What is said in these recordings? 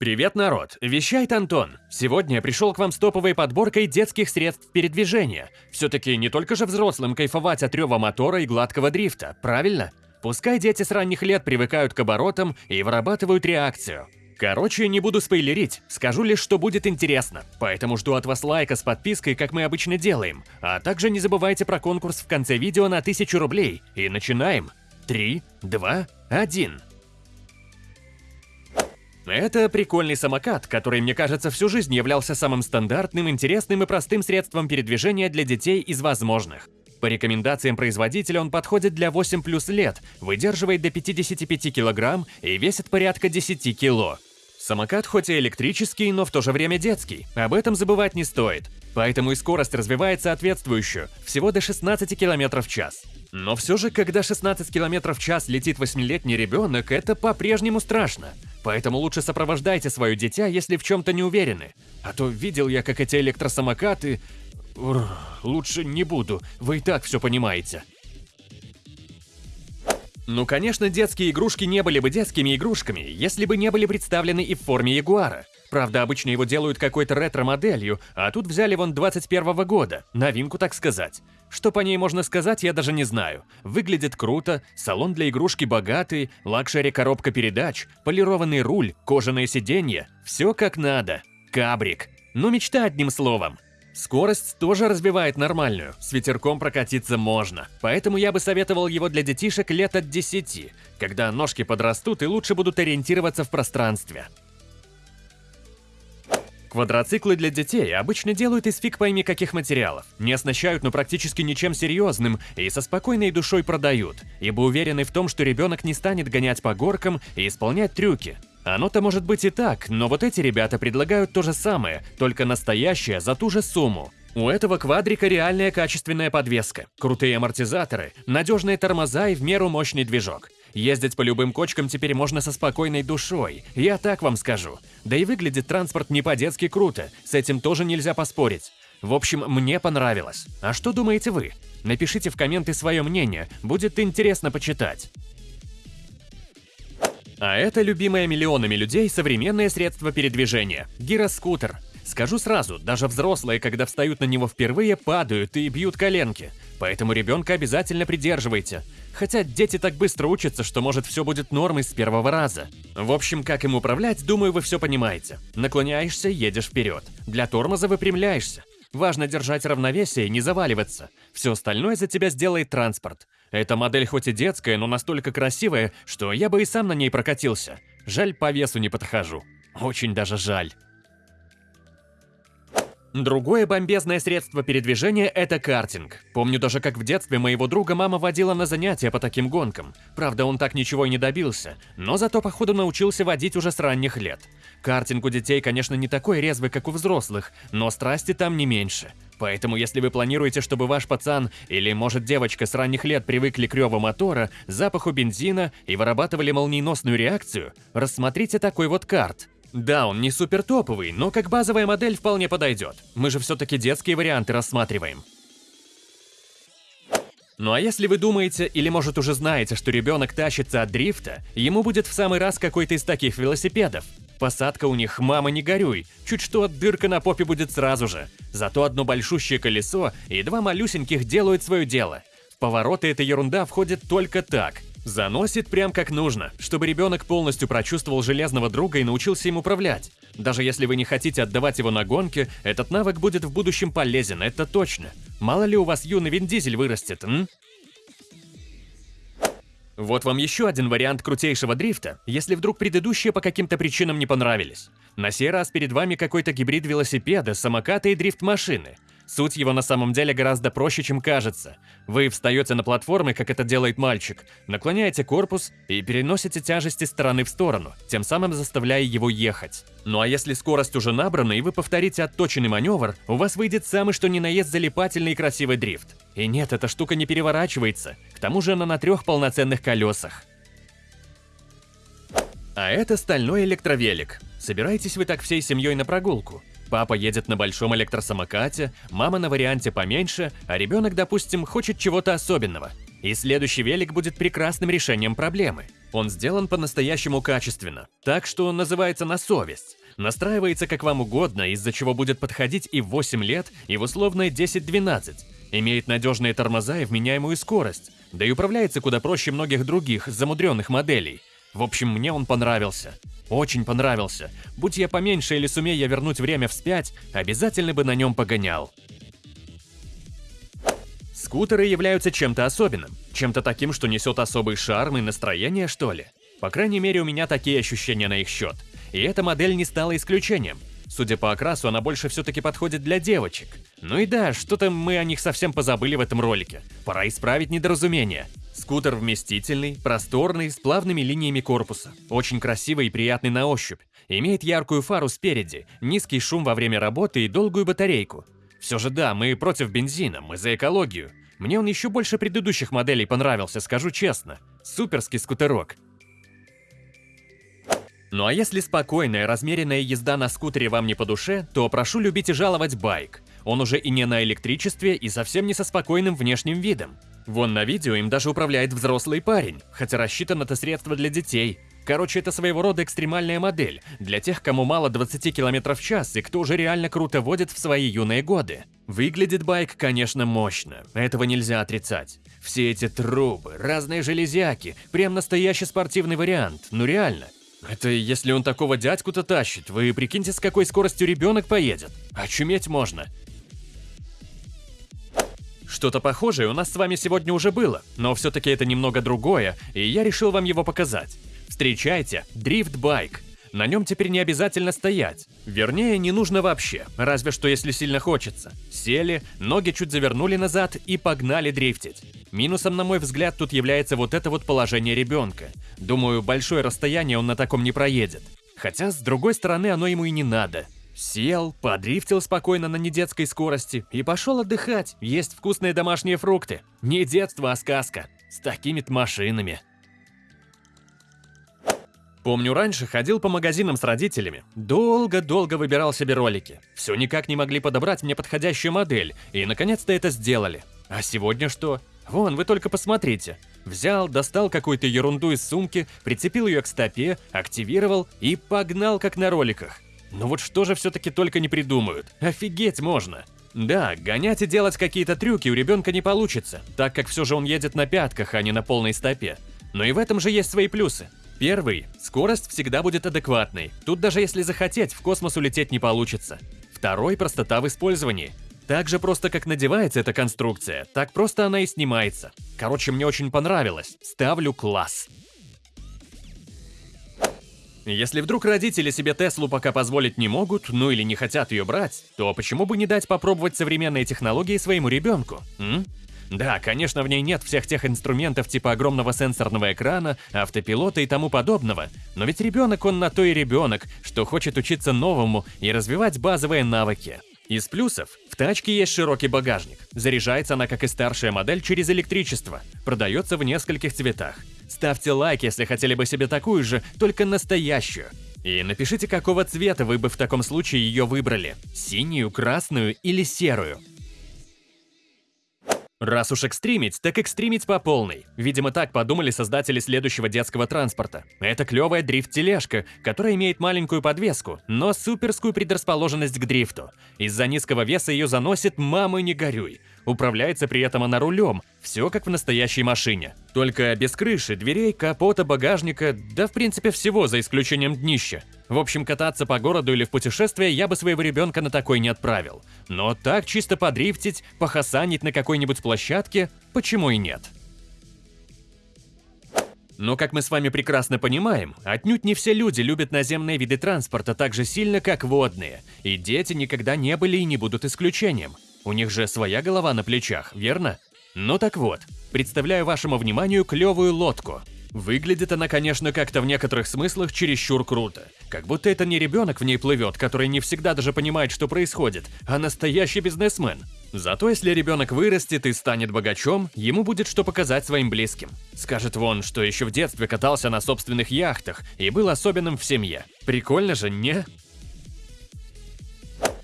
Привет, народ! Вещает Антон. Сегодня я пришел к вам с топовой подборкой детских средств передвижения. Все-таки не только же взрослым кайфовать от рева мотора и гладкого дрифта, правильно? Пускай дети с ранних лет привыкают к оборотам и вырабатывают реакцию. Короче, не буду спойлерить, скажу лишь, что будет интересно. Поэтому жду от вас лайка с подпиской, как мы обычно делаем. А также не забывайте про конкурс в конце видео на 1000 рублей. И начинаем. 3, 2, 1. Это прикольный самокат, который, мне кажется, всю жизнь являлся самым стандартным, интересным и простым средством передвижения для детей из возможных. По рекомендациям производителя он подходит для 8 плюс лет, выдерживает до 55 кг и весит порядка 10 кг. Самокат хоть и электрический, но в то же время детский, об этом забывать не стоит. Поэтому и скорость развивает соответствующую, всего до 16 км в час. Но все же, когда 16 км в час летит 8-летний ребенок, это по-прежнему страшно. Поэтому лучше сопровождайте свое дитя, если в чем-то не уверены. А то видел я, как эти электросамокаты... Ур, лучше не буду, вы и так все понимаете. Ну, конечно, детские игрушки не были бы детскими игрушками, если бы не были представлены и в форме Ягуара. Правда, обычно его делают какой-то ретро-моделью, а тут взяли вон 21 -го года, новинку так сказать. Что по ней можно сказать, я даже не знаю. Выглядит круто, салон для игрушки богатый, luxury коробка передач, полированный руль, кожаное сиденье. Все как надо. Кабрик. Ну, мечта одним словом. Скорость тоже развивает нормальную, с ветерком прокатиться можно. Поэтому я бы советовал его для детишек лет от 10, когда ножки подрастут и лучше будут ориентироваться в пространстве. Квадроциклы для детей обычно делают из фиг пойми каких материалов, не оснащают ну практически ничем серьезным и со спокойной душой продают, ибо уверены в том, что ребенок не станет гонять по горкам и исполнять трюки. Оно-то может быть и так, но вот эти ребята предлагают то же самое, только настоящее за ту же сумму. У этого квадрика реальная качественная подвеска, крутые амортизаторы, надежные тормоза и в меру мощный движок. Ездить по любым кочкам теперь можно со спокойной душой, я так вам скажу. Да и выглядит транспорт не по-детски круто, с этим тоже нельзя поспорить. В общем, мне понравилось. А что думаете вы? Напишите в комменты свое мнение, будет интересно почитать. А это любимое миллионами людей современное средство передвижения – гироскутер. Скажу сразу, даже взрослые, когда встают на него впервые, падают и бьют коленки. Поэтому ребенка обязательно придерживайте. Хотя дети так быстро учатся, что может все будет нормой с первого раза. В общем, как им управлять, думаю, вы все понимаете. Наклоняешься, едешь вперед. Для тормоза выпрямляешься. Важно держать равновесие и не заваливаться. Все остальное за тебя сделает транспорт. Эта модель хоть и детская, но настолько красивая, что я бы и сам на ней прокатился. Жаль, по весу не подхожу. Очень даже жаль. Другое бомбезное средство передвижения – это картинг. Помню даже, как в детстве моего друга мама водила на занятия по таким гонкам. Правда, он так ничего и не добился, но зато, походу, научился водить уже с ранних лет. Картинг у детей, конечно, не такой резвый, как у взрослых, но страсти там не меньше. Поэтому, если вы планируете, чтобы ваш пацан или, может, девочка с ранних лет привыкли к реву мотора, запаху бензина и вырабатывали молниеносную реакцию, рассмотрите такой вот карт – да, он не супер топовый, но как базовая модель вполне подойдет. Мы же все-таки детские варианты рассматриваем. Ну а если вы думаете, или может уже знаете, что ребенок тащится от дрифта, ему будет в самый раз какой-то из таких велосипедов. Посадка у них «мама, не горюй», чуть что дырка на попе будет сразу же. Зато одно большущее колесо и два малюсеньких делают свое дело. В повороты эта ерунда входит только так – Заносит прям как нужно, чтобы ребенок полностью прочувствовал железного друга и научился им управлять. Даже если вы не хотите отдавать его на гонки, этот навык будет в будущем полезен, это точно. Мало ли у вас юный Вин Дизель вырастет, м? Вот вам еще один вариант крутейшего дрифта, если вдруг предыдущие по каким-то причинам не понравились. На сей раз перед вами какой-то гибрид велосипеда, самоката и дрифт-машины – Суть его на самом деле гораздо проще, чем кажется. Вы встаете на платформы, как это делает мальчик, наклоняете корпус и переносите тяжести стороны в сторону, тем самым заставляя его ехать. Ну а если скорость уже набрана и вы повторите отточенный маневр, у вас выйдет самый что ни на есть залипательный и красивый дрифт. И нет, эта штука не переворачивается, к тому же она на трех полноценных колесах. А это стальной электровелик. Собираетесь вы так всей семьей на прогулку? Папа едет на большом электросамокате, мама на варианте поменьше, а ребенок, допустим, хочет чего-то особенного. И следующий велик будет прекрасным решением проблемы. Он сделан по-настоящему качественно, так что называется на совесть. Настраивается как вам угодно, из-за чего будет подходить и в 8 лет, и в условное 10-12. Имеет надежные тормоза и вменяемую скорость, да и управляется куда проще многих других замудренных моделей. В общем, мне он понравился. Очень понравился. Будь я поменьше или сумея я вернуть время вспять, обязательно бы на нем погонял. Скутеры являются чем-то особенным, чем-то таким, что несет особый шарм и настроение, что ли. По крайней мере, у меня такие ощущения на их счет. И эта модель не стала исключением. Судя по окрасу, она больше все-таки подходит для девочек. Ну и да, что-то мы о них совсем позабыли в этом ролике. Пора исправить недоразумение. Скутер вместительный, просторный, с плавными линиями корпуса. Очень красивый и приятный на ощупь. Имеет яркую фару спереди, низкий шум во время работы и долгую батарейку. Все же да, мы против бензина, мы за экологию. Мне он еще больше предыдущих моделей понравился, скажу честно. Суперский скутерок. Ну а если спокойная, размеренная езда на скутере вам не по душе, то прошу любить и жаловать байк. Он уже и не на электричестве, и совсем не со спокойным внешним видом. Вон на видео им даже управляет взрослый парень, хотя рассчитано это средство для детей. Короче, это своего рода экстремальная модель, для тех, кому мало 20 км в час и кто уже реально круто водит в свои юные годы. Выглядит байк, конечно, мощно, этого нельзя отрицать. Все эти трубы, разные железяки, прям настоящий спортивный вариант, ну реально. Это если он такого дядьку-то тащит, вы прикиньте, с какой скоростью ребенок поедет. Очуметь можно. Что-то похожее у нас с вами сегодня уже было, но все-таки это немного другое, и я решил вам его показать. Встречайте, дрифт-байк. На нем теперь не обязательно стоять. Вернее, не нужно вообще, разве что если сильно хочется. Сели, ноги чуть завернули назад и погнали дрифтить. Минусом, на мой взгляд, тут является вот это вот положение ребенка. Думаю, большое расстояние он на таком не проедет. Хотя, с другой стороны, оно ему и не надо. Сел, подрифтил спокойно на недетской скорости и пошел отдыхать, есть вкусные домашние фрукты. Не детство, а сказка. С такими-то машинами. Помню, раньше ходил по магазинам с родителями, долго-долго выбирал себе ролики. Все никак не могли подобрать мне подходящую модель, и наконец-то это сделали. А сегодня что? Вон, вы только посмотрите. Взял, достал какую-то ерунду из сумки, прицепил ее к стопе, активировал и погнал как на роликах. Ну вот что же все-таки только не придумают. Офигеть можно. Да, гонять и делать какие-то трюки у ребенка не получится, так как все же он едет на пятках, а не на полной стопе. Но и в этом же есть свои плюсы. Первый – скорость всегда будет адекватной. Тут даже если захотеть, в космос улететь не получится. Второй – простота в использовании. Так же просто, как надевается эта конструкция, так просто она и снимается. Короче, мне очень понравилось. Ставлю класс. Если вдруг родители себе Теслу пока позволить не могут, ну или не хотят ее брать, то почему бы не дать попробовать современные технологии своему ребенку? М? Да, конечно, в ней нет всех тех инструментов типа огромного сенсорного экрана, автопилота и тому подобного, но ведь ребенок он на то и ребенок, что хочет учиться новому и развивать базовые навыки. Из плюсов в тачке есть широкий багажник. Заряжается она, как и старшая модель, через электричество. Продается в нескольких цветах. Ставьте лайк, если хотели бы себе такую же, только настоящую. И напишите, какого цвета вы бы в таком случае ее выбрали. Синюю, красную или серую. Раз уж экстримить, так экстримить по полной. Видимо, так подумали создатели следующего детского транспорта. Это клевая дрифт-тележка, которая имеет маленькую подвеску, но суперскую предрасположенность к дрифту. Из-за низкого веса ее заносит «мама, не горюй». Управляется при этом она рулем, все как в настоящей машине. Только без крыши, дверей, капота, багажника, да в принципе всего, за исключением днища. В общем, кататься по городу или в путешествие я бы своего ребенка на такой не отправил. Но так чисто подрифтить, похасанить на какой-нибудь площадке, почему и нет? Но, как мы с вами прекрасно понимаем, отнюдь не все люди любят наземные виды транспорта так же сильно, как водные, и дети никогда не были и не будут исключением. У них же своя голова на плечах, верно? Ну так вот, представляю вашему вниманию клевую лодку. Выглядит она, конечно, как-то в некоторых смыслах чересчур круто. Как будто это не ребенок в ней плывет, который не всегда даже понимает, что происходит, а настоящий бизнесмен. Зато если ребенок вырастет и станет богачом, ему будет что показать своим близким. Скажет вон, что еще в детстве катался на собственных яхтах и был особенным в семье. Прикольно же, не?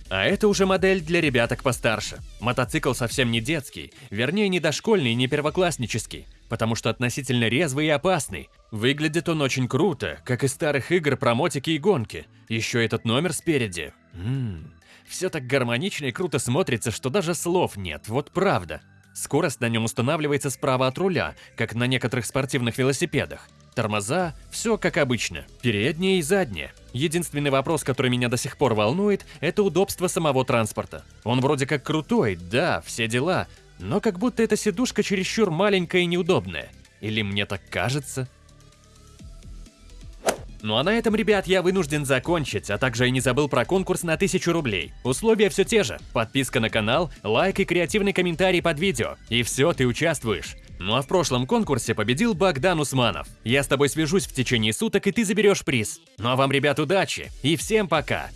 А это уже модель для ребяток постарше. Мотоцикл совсем не детский, вернее не дошкольный, не первокласснический. Потому что относительно резвый и опасный. Выглядит он очень круто, как из старых игр про мотики и гонки. Еще этот номер спереди. Ммм, все так гармонично и круто смотрится, что даже слов нет, вот правда. Скорость на нем устанавливается справа от руля, как на некоторых спортивных велосипедах. Тормоза – все как обычно, передние и задние. Единственный вопрос, который меня до сих пор волнует, это удобство самого транспорта. Он вроде как крутой, да, все дела, но как будто эта сидушка чересчур маленькая и неудобная. Или мне так кажется? Ну а на этом, ребят, я вынужден закончить, а также я не забыл про конкурс на 1000 рублей. Условия все те же. Подписка на канал, лайк и креативный комментарий под видео. И все, ты участвуешь. Ну а в прошлом конкурсе победил Богдан Усманов. Я с тобой свяжусь в течение суток, и ты заберешь приз. Ну а вам, ребят, удачи и всем пока!